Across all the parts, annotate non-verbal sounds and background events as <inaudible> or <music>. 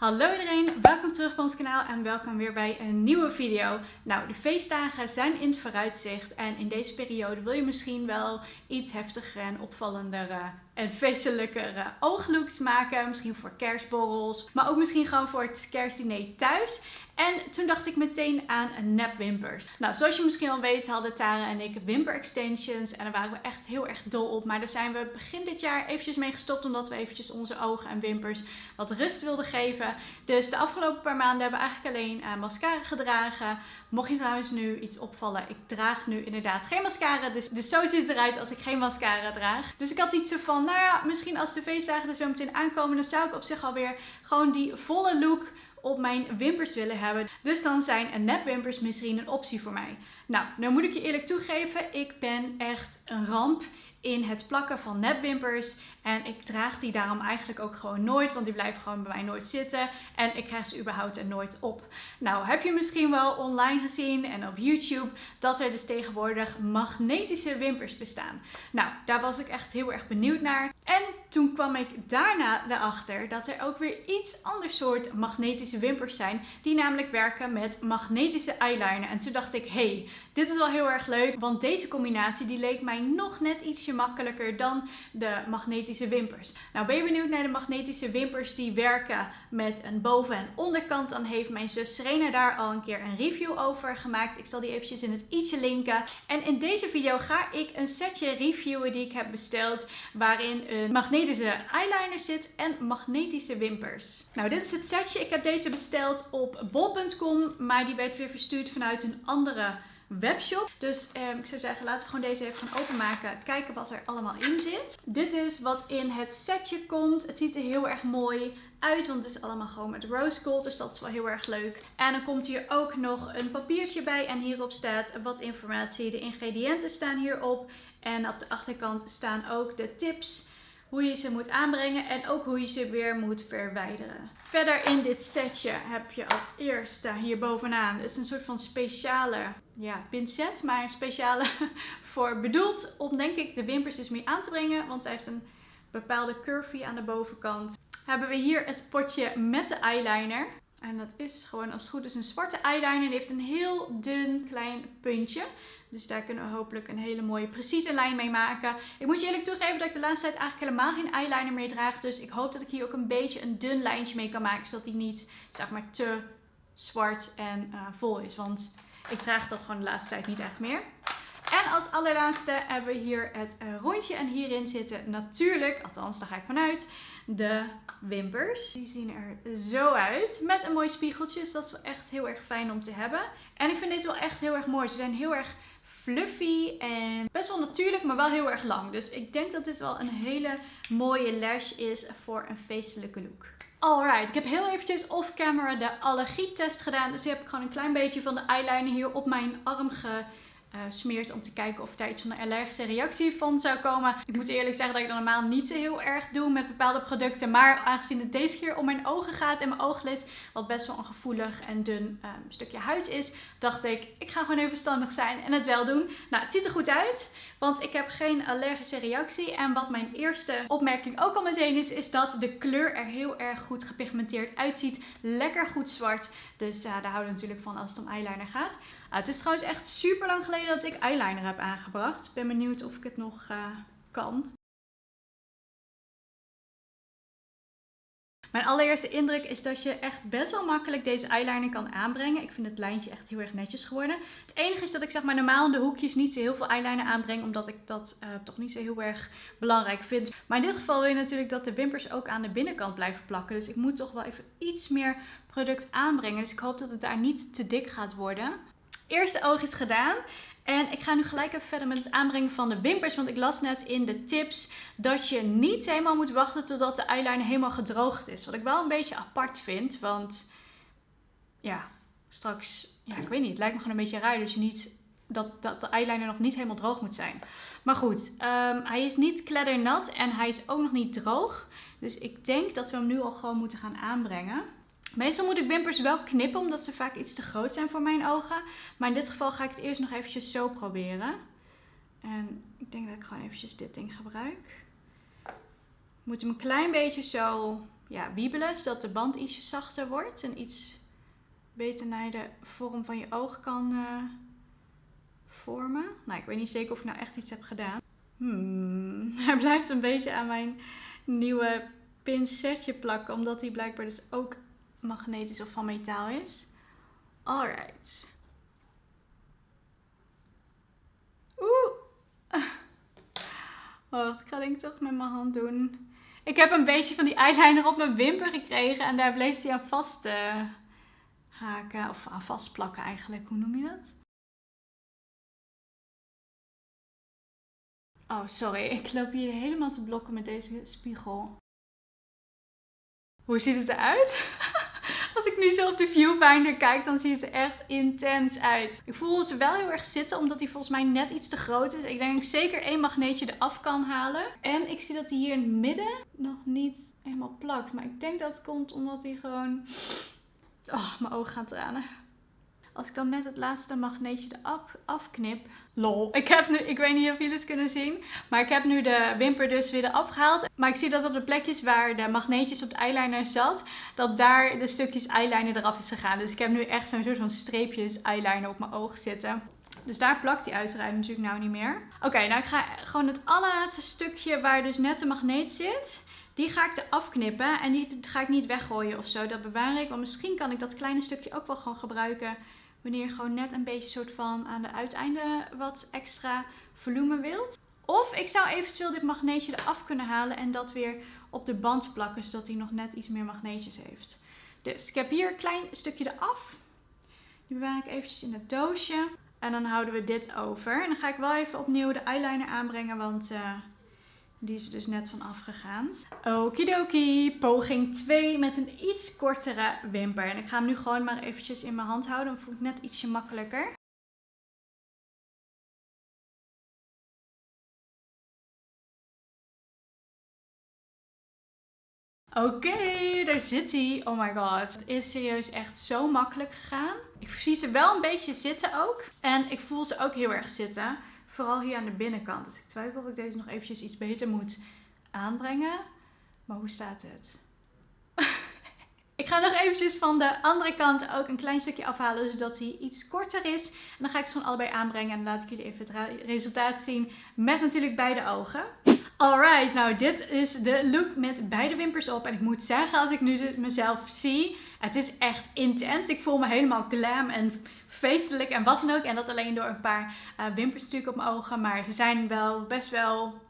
Hallo iedereen, welkom terug op ons kanaal en welkom weer bij een nieuwe video. Nou, de feestdagen zijn in het vooruitzicht en in deze periode wil je misschien wel iets heftiger en opvallender en feestelijkere ooglooks maken. Misschien voor kerstborrels, maar ook misschien gewoon voor het kerstdiner thuis. En toen dacht ik meteen aan nepwimpers. Nou, zoals je misschien al weet hadden Tara en ik wimper extensions. En daar waren we echt heel erg dol op. Maar daar zijn we begin dit jaar eventjes mee gestopt. Omdat we eventjes onze ogen en wimpers wat rust wilden geven. Dus de afgelopen paar maanden hebben we eigenlijk alleen uh, mascara gedragen. Mocht je trouwens nu iets opvallen, ik draag nu inderdaad geen mascara. Dus, dus zo ziet het eruit als ik geen mascara draag. Dus ik had iets van, nou ja, misschien als de feestdagen er zo meteen aankomen, dan zou ik op zich alweer gewoon die volle look op mijn wimpers willen hebben. Dus dan zijn nepwimpers misschien een optie voor mij. Nou, nou moet ik je eerlijk toegeven, ik ben echt een ramp in het plakken van nepwimpers. En ik draag die daarom eigenlijk ook gewoon nooit, want die blijven gewoon bij mij nooit zitten. En ik krijg ze überhaupt er nooit op. Nou, heb je misschien wel online gezien en op YouTube dat er dus tegenwoordig magnetische wimpers bestaan. Nou, daar was ik echt heel erg benieuwd naar. En toen kwam ik daarna erachter dat er ook weer iets ander soort magnetische wimpers zijn. Die namelijk werken met magnetische eyeliner. En toen dacht ik, hey, dit is wel heel erg leuk. Want deze combinatie die leek mij nog net makkelijker dan de magnetische wimpers. Nou, ben je benieuwd naar de magnetische wimpers die werken met een boven- en onderkant? Dan heeft mijn zus Serena daar al een keer een review over gemaakt. Ik zal die eventjes in het i'tje linken. En in deze video ga ik een setje reviewen die ik heb besteld. Waarin een magnetische eyeliner zit en magnetische wimpers. Nou, dit is het setje. Ik heb deze besteld op bol.com, maar die werd weer verstuurd vanuit een andere webshop. Dus eh, ik zou zeggen, laten we gewoon deze even gaan openmaken. Kijken wat er allemaal in zit. Dit is wat in het setje komt. Het ziet er heel erg mooi uit, want het is allemaal gewoon met rose gold. Dus dat is wel heel erg leuk. En dan komt hier ook nog een papiertje bij. En hierop staat wat informatie. De ingrediënten staan hierop. En op de achterkant staan ook de tips hoe je ze moet aanbrengen en ook hoe je ze weer moet verwijderen. Verder in dit setje heb je als eerste hier bovenaan, het is een soort van speciale ja, pincet, maar speciale <laughs> voor bedoeld om denk ik de wimpers dus mee aan te brengen, want hij heeft een bepaalde curvy aan de bovenkant. Hebben we hier het potje met de eyeliner. En dat is gewoon als het goed is een zwarte eyeliner. Die heeft een heel dun klein puntje. Dus daar kunnen we hopelijk een hele mooie precieze lijn mee maken. Ik moet je eerlijk toegeven dat ik de laatste tijd eigenlijk helemaal geen eyeliner meer draag. Dus ik hoop dat ik hier ook een beetje een dun lijntje mee kan maken. Zodat die niet zeg maar te zwart en uh, vol is. Want ik draag dat gewoon de laatste tijd niet echt meer. En als allerlaatste hebben we hier het uh, rondje. En hierin zitten natuurlijk, althans daar ga ik vanuit, de wimpers. Die zien er zo uit. Met een mooi spiegeltje. Dus dat is wel echt heel erg fijn om te hebben. En ik vind dit wel echt heel erg mooi. Ze zijn heel erg fluffy en best wel natuurlijk, maar wel heel erg lang. Dus ik denk dat dit wel een hele mooie lash is voor een feestelijke look. Alright, ik heb heel eventjes off-camera de allergietest gedaan. Dus ik heb gewoon een klein beetje van de eyeliner hier op mijn arm ge uh, smeert om te kijken of er iets van een allergische reactie van zou komen. Ik moet eerlijk zeggen dat ik dat normaal niet zo heel erg doe met bepaalde producten. Maar aangezien het deze keer om mijn ogen gaat en mijn ooglid, wat best wel een gevoelig en dun um, stukje huid is, dacht ik, ik ga gewoon even verstandig zijn en het wel doen. Nou, het ziet er goed uit, want ik heb geen allergische reactie. En wat mijn eerste opmerking ook al meteen is, is dat de kleur er heel erg goed gepigmenteerd uitziet. Lekker goed zwart. Dus uh, daar houden we natuurlijk van als het om eyeliner gaat. Ah, het is trouwens echt super lang geleden dat ik eyeliner heb aangebracht. Ik ben benieuwd of ik het nog uh, kan. Mijn allereerste indruk is dat je echt best wel makkelijk deze eyeliner kan aanbrengen. Ik vind het lijntje echt heel erg netjes geworden. Het enige is dat ik zeg maar normaal in de hoekjes niet zo heel veel eyeliner aanbreng. Omdat ik dat uh, toch niet zo heel erg belangrijk vind. Maar in dit geval wil je natuurlijk dat de wimpers ook aan de binnenkant blijven plakken. Dus ik moet toch wel even iets meer product aanbrengen. Dus ik hoop dat het daar niet te dik gaat worden eerste oog is gedaan. En ik ga nu gelijk even verder met het aanbrengen van de wimpers. Want ik las net in de tips dat je niet helemaal moet wachten totdat de eyeliner helemaal gedroogd is. Wat ik wel een beetje apart vind. Want ja, straks, ja ik weet niet, het lijkt me gewoon een beetje raar. Dus je niet, dat, dat de eyeliner nog niet helemaal droog moet zijn. Maar goed, um, hij is niet kleddernat en hij is ook nog niet droog. Dus ik denk dat we hem nu al gewoon moeten gaan aanbrengen. Meestal moet ik wimpers wel knippen, omdat ze vaak iets te groot zijn voor mijn ogen. Maar in dit geval ga ik het eerst nog eventjes zo proberen. En ik denk dat ik gewoon eventjes dit ding gebruik. Ik moet hem een klein beetje zo ja, wiebelen, zodat de band ietsje zachter wordt en iets beter naar de vorm van je oog kan uh, vormen. Nou, ik weet niet zeker of ik nou echt iets heb gedaan. Hmm, <laughs> hij blijft een beetje aan mijn nieuwe pincetje plakken, omdat hij blijkbaar dus ook magnetisch of van metaal is. Alright. Oeh. Ik ga denk ik toch met mijn hand doen. Ik heb een beetje van die eyeliner op mijn wimper gekregen en daar bleef hij aan vast uh, haken. Of aan vastplakken eigenlijk. Hoe noem je dat? Oh, sorry. Ik loop hier helemaal te blokken met deze spiegel. Hoe ziet het eruit? <laughs> Als ik nu zo op de viewfinder kijk, dan ziet het er echt intens uit. Ik voel ze wel heel erg zitten, omdat die volgens mij net iets te groot is. Ik denk dat ik zeker één magneetje eraf kan halen. En ik zie dat hij hier in het midden nog niet helemaal plakt. Maar ik denk dat het komt omdat hij gewoon... Oh, mijn ogen gaan tranen. Als ik dan net het laatste magneetje eraf afknip. Lol. Ik heb nu, ik weet niet of jullie het kunnen zien. Maar ik heb nu de wimper dus weer eraf gehaald. Maar ik zie dat op de plekjes waar de magneetjes op de eyeliner zat. Dat daar de stukjes eyeliner eraf is gegaan. Dus ik heb nu echt zo'n soort van streepjes eyeliner op mijn oog zitten. Dus daar plakt die uiteraard natuurlijk nou niet meer. Oké, nou ik ga gewoon het allerlaatste stukje waar dus net de magneet zit. Die ga ik er afknippen en die ga ik niet weggooien of zo. Dat bewaar ik. Want misschien kan ik dat kleine stukje ook wel gewoon gebruiken Wanneer je gewoon net een beetje soort van aan de uiteinde wat extra volume wilt. Of ik zou eventueel dit magneetje eraf kunnen halen en dat weer op de band plakken. Zodat hij nog net iets meer magneetjes heeft. Dus ik heb hier een klein stukje eraf. Die bewaar ik eventjes in het doosje. En dan houden we dit over. En dan ga ik wel even opnieuw de eyeliner aanbrengen. Want uh, die is er dus net van afgegaan. Okidoki, poging 2 met een iets kortere wimper. En ik ga hem nu gewoon maar eventjes in mijn hand houden. Dan voel ik net ietsje makkelijker. Oké, daar zit hij. Oh my god. Het is serieus echt zo makkelijk gegaan. Ik zie ze wel een beetje zitten ook. En ik voel ze ook heel erg zitten. Vooral hier aan de binnenkant. Dus ik twijfel of ik deze nog eventjes iets beter moet aanbrengen. Maar hoe staat het? <laughs> ik ga nog eventjes van de andere kant ook een klein stukje afhalen. Zodat hij iets korter is. En dan ga ik ze gewoon allebei aanbrengen. En dan laat ik jullie even het resultaat zien. Met natuurlijk beide ogen. Alright, nou dit is de look met beide wimpers op. En ik moet zeggen, als ik nu mezelf zie, het is echt intens. Ik voel me helemaal glam en feestelijk en wat dan ook. En dat alleen door een paar uh, wimpers natuurlijk op mijn ogen. Maar ze zijn wel best wel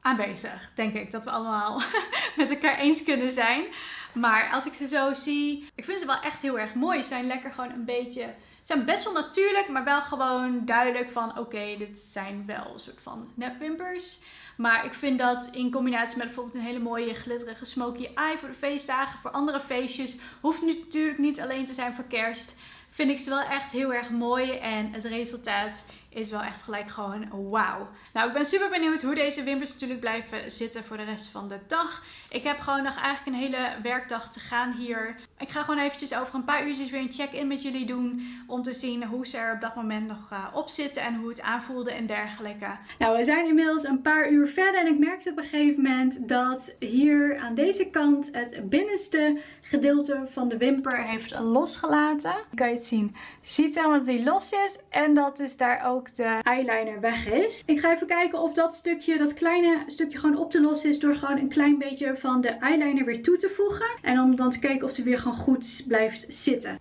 aanwezig, denk ik. Dat we allemaal <laughs> met elkaar eens kunnen zijn. Maar als ik ze zo zie, ik vind ze wel echt heel erg mooi. Ze zijn lekker gewoon een beetje, zijn best wel natuurlijk, maar wel gewoon duidelijk van oké, dit zijn wel een soort van nepwimpers. Maar ik vind dat in combinatie met bijvoorbeeld een hele mooie glitterige smoky eye voor de feestdagen, voor andere feestjes, hoeft natuurlijk niet alleen te zijn voor kerst vind ik ze wel echt heel erg mooi. En het resultaat is wel echt gelijk gewoon wauw. Nou, ik ben super benieuwd hoe deze wimpers natuurlijk blijven zitten voor de rest van de dag. Ik heb gewoon nog eigenlijk een hele werkdag te gaan hier. Ik ga gewoon eventjes over een paar uurtjes weer een check-in met jullie doen. Om te zien hoe ze er op dat moment nog uh, op zitten en hoe het aanvoelde en dergelijke. Nou, we zijn inmiddels een paar uur verder en ik merkte op een gegeven moment dat hier aan deze kant het binnenste gedeelte van de wimper heeft losgelaten. Kan je het zien? Ziet helemaal dat die los is en dat dus daar ook de eyeliner weg is. Ik ga even kijken of dat stukje, dat kleine stukje gewoon op te lossen is door gewoon een klein beetje van de eyeliner weer toe te voegen. En om dan te kijken of die weer gewoon goed blijft zitten.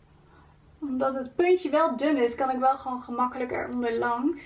Omdat het puntje wel dun is, kan ik wel gewoon gemakkelijker onderlangs.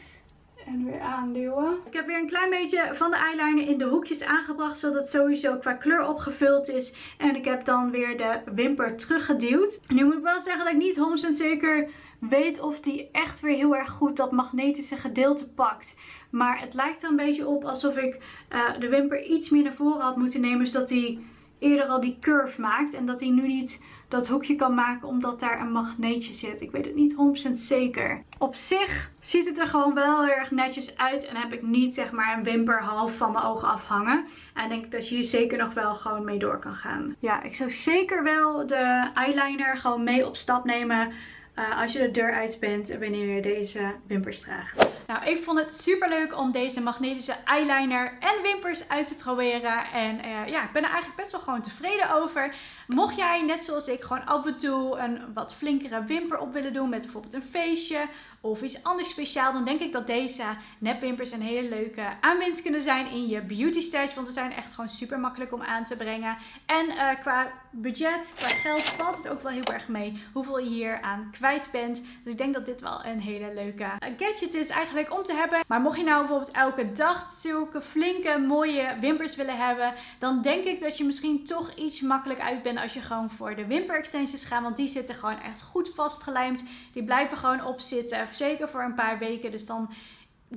En weer aanduwen. Ik heb weer een klein beetje van de eyeliner in de hoekjes aangebracht. Zodat het sowieso qua kleur opgevuld is. En ik heb dan weer de wimper teruggeduwd. Nu moet ik wel zeggen dat ik niet 100% zeker weet of die echt weer heel erg goed dat magnetische gedeelte pakt. Maar het lijkt er een beetje op alsof ik uh, de wimper iets meer naar voren had moeten nemen. Zodat hij eerder al die curve maakt. En dat hij nu niet dat hoekje kan maken omdat daar een magneetje zit. Ik weet het niet 100% zeker. Op zich ziet het er gewoon wel erg netjes uit. En heb ik niet zeg maar een wimper half van mijn ogen afhangen. En denk dat je hier zeker nog wel gewoon mee door kan gaan. Ja, ik zou zeker wel de eyeliner gewoon mee op stap nemen. Eh, als je de deur uit bent wanneer je deze wimpers draagt. Nou, ik vond het super leuk om deze magnetische eyeliner en wimpers uit te proberen. En uh, ja, ik ben er eigenlijk best wel gewoon tevreden over. Mocht jij, net zoals ik, gewoon af en toe een wat flinkere wimper op willen doen met bijvoorbeeld een feestje of iets anders speciaal, dan denk ik dat deze nepwimpers een hele leuke aanwinst kunnen zijn in je beauty stash. Want ze zijn echt gewoon super makkelijk om aan te brengen. En uh, qua budget, qua geld valt het ook wel heel erg mee hoeveel je hier aan kwijt bent. Dus ik denk dat dit wel een hele leuke gadget is eigenlijk om te hebben. Maar mocht je nou bijvoorbeeld elke dag zulke flinke mooie wimpers willen hebben, dan denk ik dat je misschien toch iets makkelijk uit bent als je gewoon voor de wimper extensions gaat. Want die zitten gewoon echt goed vastgelijmd. Die blijven gewoon opzitten. Zeker voor een paar weken. Dus dan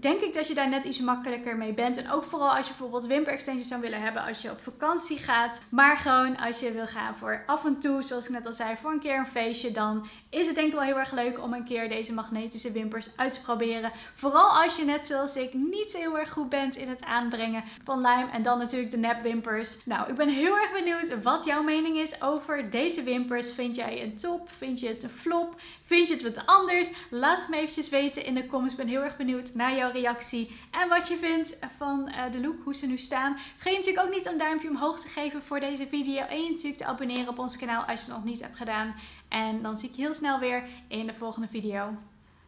denk ik dat je daar net iets makkelijker mee bent. En ook vooral als je bijvoorbeeld wimper extensions zou willen hebben als je op vakantie gaat. Maar gewoon als je wil gaan voor af en toe, zoals ik net al zei, voor een keer een feestje. Dan is het denk ik wel heel erg leuk om een keer deze magnetische wimpers uit te proberen. Vooral als je net zoals ik niet zo heel erg goed bent in het aanbrengen van lijm. En dan natuurlijk de nepwimpers. Nou, ik ben heel erg benieuwd wat jouw mening is over deze wimpers. Vind jij een top? Vind je het een flop? Vind je het wat anders? Laat het me eventjes weten in de comments. Ik ben heel erg benieuwd naar jouw reactie en wat je vindt van uh, de look, hoe ze nu staan. Vergeet natuurlijk ook niet een duimpje omhoog te geven voor deze video. En natuurlijk te abonneren op ons kanaal als je het nog niet hebt gedaan. En dan zie ik je heel snel weer in de volgende video.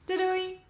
Doei doei!